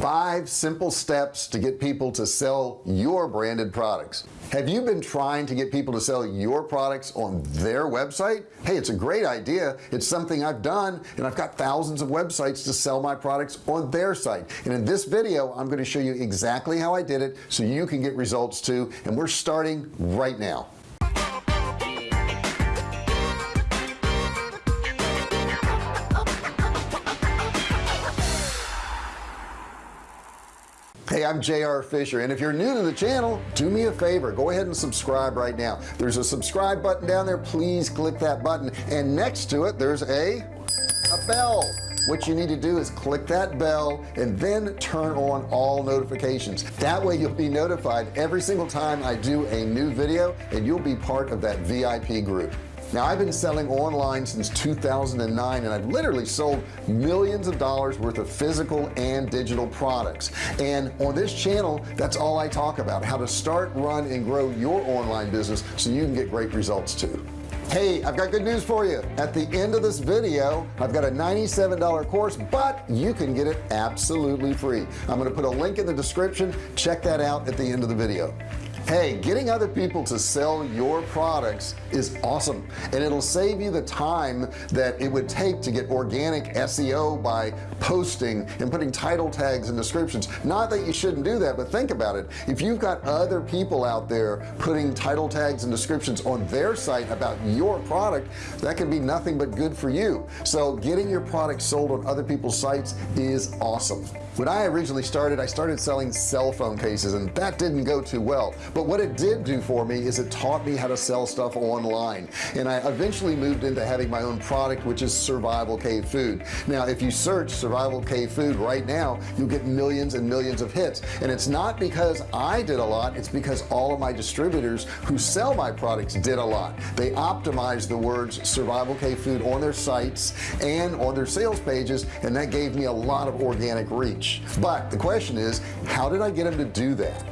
five simple steps to get people to sell your branded products. Have you been trying to get people to sell your products on their website? Hey it's a great idea. It's something I've done and I've got thousands of websites to sell my products on their site. And in this video I'm going to show you exactly how I did it so you can get results too and we're starting right now I'm JR Fisher and if you're new to the channel do me a favor. Go ahead and subscribe right now. There's a subscribe button down there. Please click that button. And next to it there's a a bell. What you need to do is click that bell and then turn on all notifications. That way you'll be notified every single time I do a new video and you'll be part of that VIP group now I've been selling online since 2009 and I've literally sold millions of dollars worth of physical and digital products. And on this channel that's all I talk about how to start run and grow your online business so you can get great results too. Hey I've got good news for you. At the end of this video I've got a $97 course but you can get it absolutely free. I'm going to put a link in the description. Check that out at the end of the video hey getting other people to sell your products is awesome and it'll save you the time that it would take to get organic SEO by posting and putting title tags and descriptions. Not that you shouldn't do that but think about it. If you've got other people out there putting title tags and descriptions on their site about your product that can be nothing but good for you. So getting your product sold on other people's sites is awesome. When I originally started I started selling cell phone cases and that didn't go too well but what it did do for me is it taught me how to sell stuff online. And I eventually moved into having my own product which is survival cave food. Now if you search survival cave food right now you'll get millions and millions of hits. And it's not because I did a lot it's because all of my distributors who sell my products did a lot. They optimized the words survival cave food on their sites and on their sales pages and that gave me a lot of organic reach. But the question is how did I get them to do that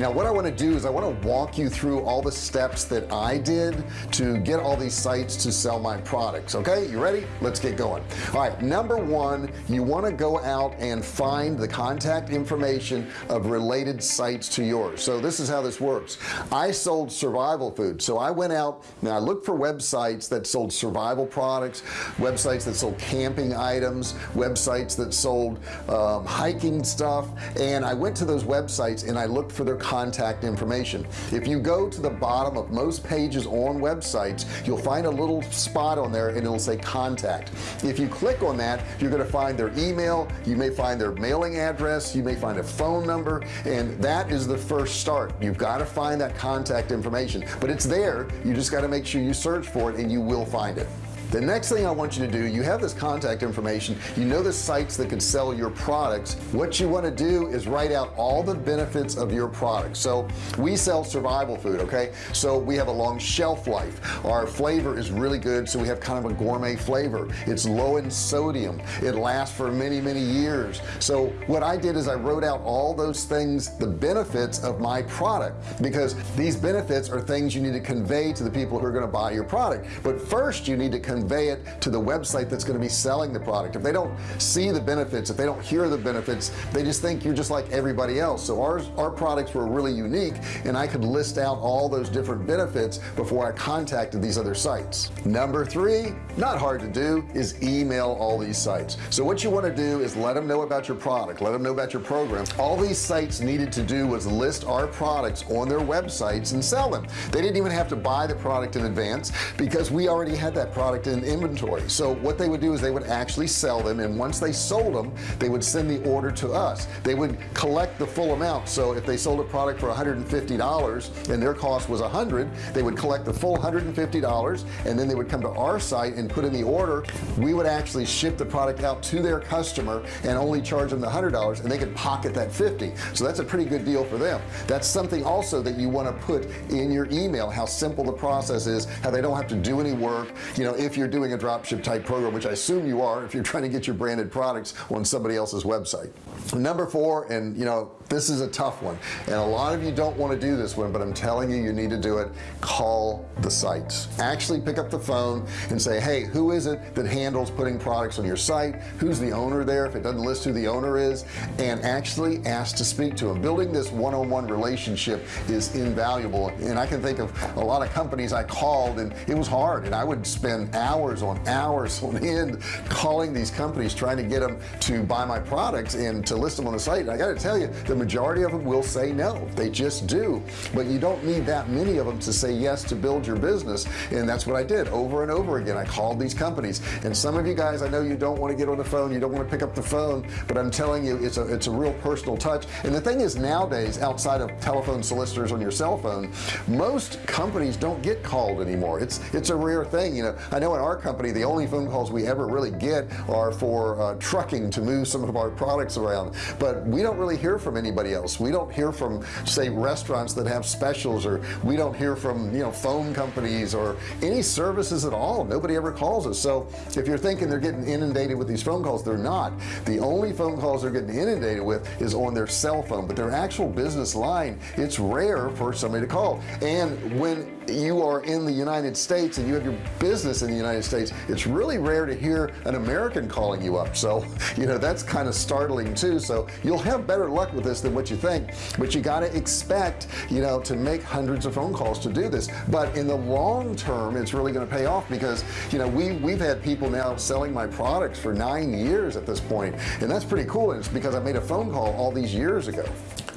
now what I want to do is I want to walk you through all the steps that I did to get all these sites to sell my products okay? You ready? Let's get going. All right number one you want to go out and find the contact information of related sites to yours. So this is how this works. I sold survival food. So I went out and I looked for websites that sold survival products websites that sold camping items websites that sold um, hiking stuff and I went to those websites and I looked for their contact information. If you go to the bottom of most pages on websites you'll find a little spot on there and it'll say contact. If you click on that you're going to find their email you may find their mailing address you may find a phone number and that is the first start. You've got to find that contact information but it's there. You just got to make sure you search for it and you will find it the next thing I want you to do you have this contact information. You know the sites that can sell your products. What you want to do is write out all the benefits of your product. So we sell survival food okay? So we have a long shelf life. Our flavor is really good so we have kind of a gourmet flavor. It's low in sodium. It lasts for many many years. So what I did is I wrote out all those things the benefits of my product because these benefits are things you need to convey to the people who are going to buy your product. But first you need to convey it to the website that's going to be selling the product. If they don't see the benefits if they don't hear the benefits they just think you're just like everybody else. So ours our products were really unique and I could list out all those different benefits before I contacted these other sites. Number three not hard to do is email all these sites. So what you want to do is let them know about your product let them know about your program. All these sites needed to do was list our products on their websites and sell them. They didn't even have to buy the product in advance because we already had that product in inventory. So what they would do is they would actually sell them and once they sold them they would send the order to us. They would collect the full amount. So if they sold a product for $150 and their cost was a hundred they would collect the full $150 and then they would come to our site and put in the order. We would actually ship the product out to their customer and only charge them the hundred dollars and they could pocket that 50 so that's a pretty good deal for them. That's something also that you want to put in your email how simple the process is how they don't have to do any work. You know if you're doing a dropship type program which I assume you are if you're trying to get your branded products on somebody else's website. Number four and you know this is a tough one. And a lot of you don't want to do this one but I'm telling you you need to do it. Call the sites. Actually pick up the phone and say hey who is it that handles putting products on your site? Who's the owner there if it doesn't list who the owner is? And actually ask to speak to them building this one-on-one -on -one relationship is invaluable. And I can think of a lot of companies I called and it was hard. And I would spend hours on hours on end calling these companies trying to get them to buy my products and to list them on the site. And I got to tell you the majority of them will say no. They just do. But you don't need that many of them to say yes to build your business. And that's what I did over and over again. I called these companies. And some of you guys I know you don't want to get on the phone. You don't want to pick up the phone. But I'm telling you it's a it's a real personal touch. And the thing is nowadays outside of telephone solicitors on your cell phone most companies don't get called anymore. It's it's a rare thing. You know I know in our company the only phone calls we ever really get are for uh, trucking to move some of our products around. But we don't really hear from anybody else. We don't hear from say restaurants that have specials or we don't hear from you know phone companies or any services at all. Nobody ever calls us. So if you're thinking they're getting inundated with these phone calls they're not. The only phone calls they're getting inundated with is on their cell phone but their actual business line it's rare for somebody to call. And when you are in the United States and you have your business in the United States it's really rare to hear an American calling you up. So you know that's kind of startling too. So you'll have better luck with this than what you think but you got to expect you know to make hundreds of phone calls to do this. But in the long term it's really going to pay off because you know we we've had people now selling my products for nine years at this point and that's pretty cool and it's because I made a phone call all these years ago.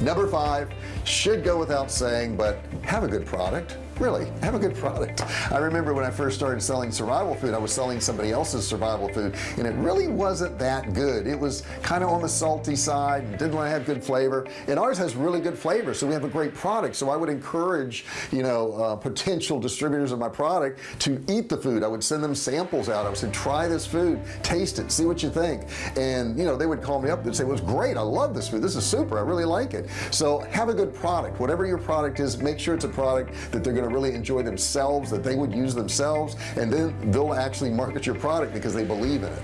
Number five should go without saying but have a good product really? Have a good product. I remember when I first started selling survival food I was selling somebody else's survival food and it really wasn't that good. It was kind of on the salty side didn't have good flavor. And ours has really good flavor so we have a great product. So I would encourage you know uh, potential distributors of my product to eat the food. I would send them samples out. I would say try this food. Taste it. See what you think. And you know they would call me up and say it was great. I love this food. This is super. I really like it. So have a good product. Whatever your product is make sure it's a product that they're going to really enjoy themselves that they would use themselves and then they'll actually market your product because they believe in it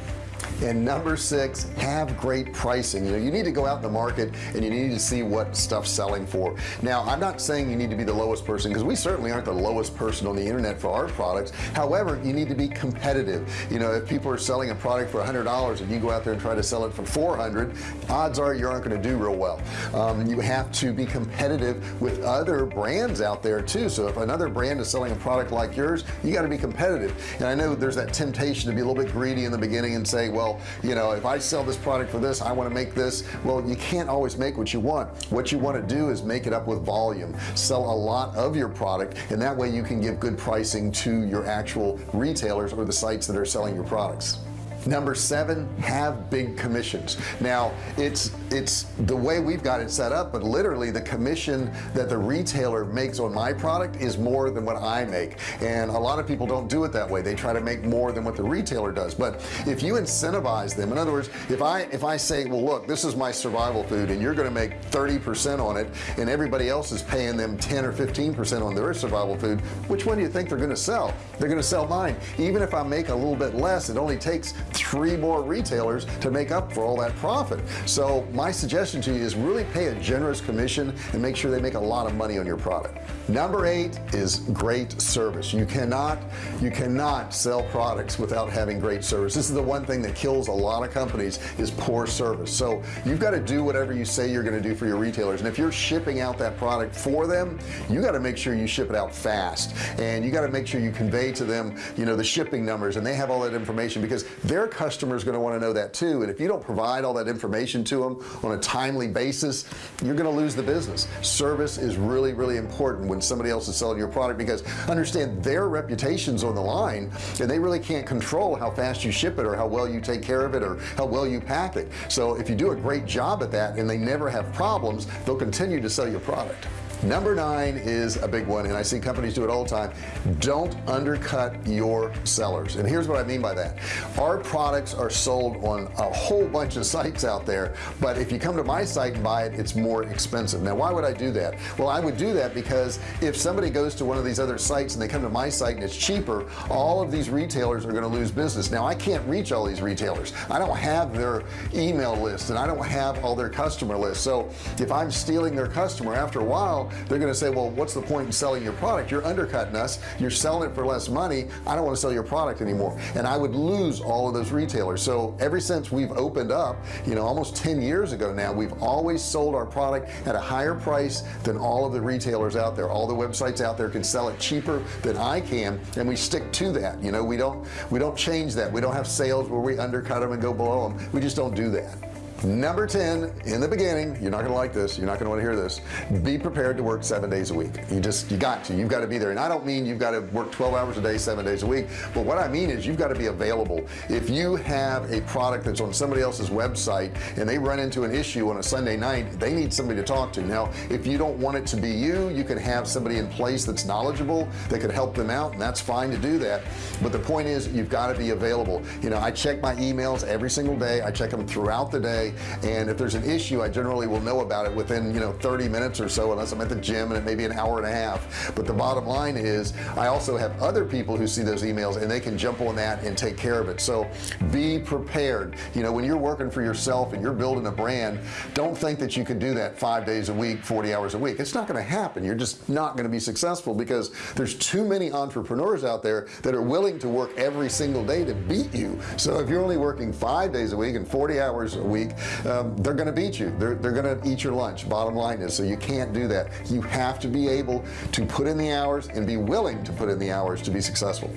and number six have great pricing. You know you need to go out in the market and you need to see what stuff's selling for. Now I'm not saying you need to be the lowest person because we certainly aren't the lowest person on the internet for our products. However you need to be competitive. You know if people are selling a product for a hundred dollars and you go out there and try to sell it for 400 odds are you aren't going to do real well. Um, you have to be competitive with other brands out there too. So if another brand is selling a product like yours you got to be competitive. And I know there's that temptation to be a little bit greedy in the beginning and say well you know if I sell this product for this I want to make this. Well you can't always make what you want. What you want to do is make it up with volume. Sell a lot of your product and that way you can give good pricing to your actual retailers or the sites that are selling your products number seven have big commissions. Now it's it's the way we've got it set up but literally the commission that the retailer makes on my product is more than what I make. And a lot of people don't do it that way. They try to make more than what the retailer does. But if you incentivize them in other words if I if I say well look this is my survival food and you're going to make 30% on it and everybody else is paying them 10 or 15% on their survival food which one do you think they're going to sell? They're going to sell mine. Even if I make a little bit less it only takes three more retailers to make up for all that profit. So my suggestion to you is really pay a generous commission and make sure they make a lot of money on your product. Number eight is great service. You cannot you cannot sell products without having great service. This is the one thing that kills a lot of companies is poor service. So you've got to do whatever you say you're going to do for your retailers. And if you're shipping out that product for them you got to make sure you ship it out fast. And you got to make sure you convey to them you know the shipping numbers and they have all that information because they're their customers going to want to know that too and if you don't provide all that information to them on a timely basis you're going to lose the business. Service is really really important when somebody else is selling your product because understand their reputations on the line and they really can't control how fast you ship it or how well you take care of it or how well you pack it. So if you do a great job at that and they never have problems they'll continue to sell your product number nine is a big one and I see companies do it all the time. Don't undercut your sellers. And here's what I mean by that. Our products are sold on a whole bunch of sites out there but if you come to my site and buy it it's more expensive. Now why would I do that? Well I would do that because if somebody goes to one of these other sites and they come to my site and it's cheaper all of these retailers are going to lose business. Now I can't reach all these retailers. I don't have their email list and I don't have all their customer lists so if I'm stealing their customer after a while they're going to say well what's the point in selling your product? You're undercutting us. You're selling it for less money. I don't want to sell your product anymore. And I would lose all of those retailers. So ever since we've opened up you know almost 10 years ago now we've always sold our product at a higher price than all of the retailers out there. All the websites out there can sell it cheaper than I can and we stick to that. You know we don't we don't change that. We don't have sales where we undercut them and go below them. We just don't do that number 10 in the beginning you're not gonna like this you're not gonna want to hear this. Be prepared to work seven days a week. You just you got to you've got to be there. And I don't mean you've got to work 12 hours a day seven days a week. But what I mean is you've got to be available. If you have a product that's on somebody else's website and they run into an issue on a Sunday night they need somebody to talk to. Now if you don't want it to be you you can have somebody in place that's knowledgeable that could help them out and that's fine to do that. But the point is you've got to be available. You know I check my emails every single day. I check them throughout the day and if there's an issue I generally will know about it within you know 30 minutes or so unless I'm at the gym and it may be an hour and a half. But the bottom line is I also have other people who see those emails and they can jump on that and take care of it. So be prepared. You know when you're working for yourself and you're building a brand don't think that you can do that five days a week 40 hours a week. It's not going to happen. You're just not going to be successful because there's too many entrepreneurs out there that are willing to work every single day to beat you. So if you're only working five days a week and 40 hours a week um, they're gonna beat you. They're, they're gonna eat your lunch. Bottom line is so you can't do that. You have to be able to put in the hours and be willing to put in the hours to be successful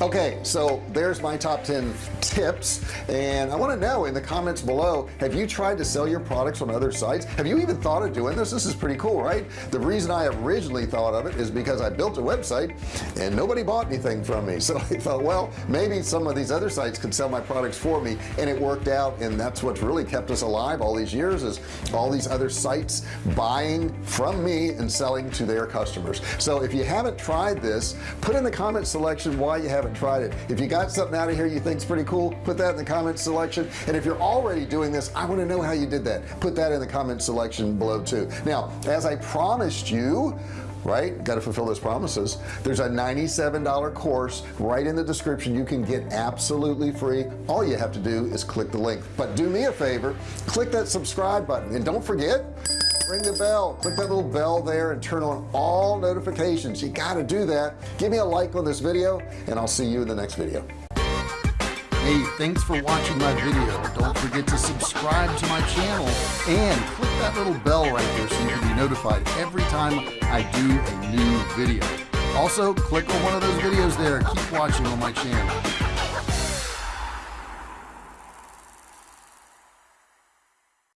okay so there's my top 10 tips and I want to know in the comments below have you tried to sell your products on other sites? Have you even thought of doing this? This is pretty cool right? The reason I originally thought of it is because I built a website and nobody bought anything from me. So I thought well maybe some of these other sites could sell my products for me and it worked out and that's what's really kept us alive all these years is all these other sites buying from me and selling to their customers. So if you haven't tried this put in the comment selection why you haven't haven't tried it. If you got something out of here you think's pretty cool put that in the comment selection. And if you're already doing this I want to know how you did that. Put that in the comment selection below too. Now as I promised you right got to fulfill those promises there's a $97 course right in the description. You can get absolutely free. All you have to do is click the link. But do me a favor click that subscribe button. And don't forget ring the bell. Click that little bell there and turn on all notifications. You got to do that. Give me a like on this video and I'll see you in the next video. Hey thanks for watching my video. Don't forget to subscribe to my channel and click that little bell right there so you can be notified every time I do a new video. Also click on one of those videos there. Keep watching on my channel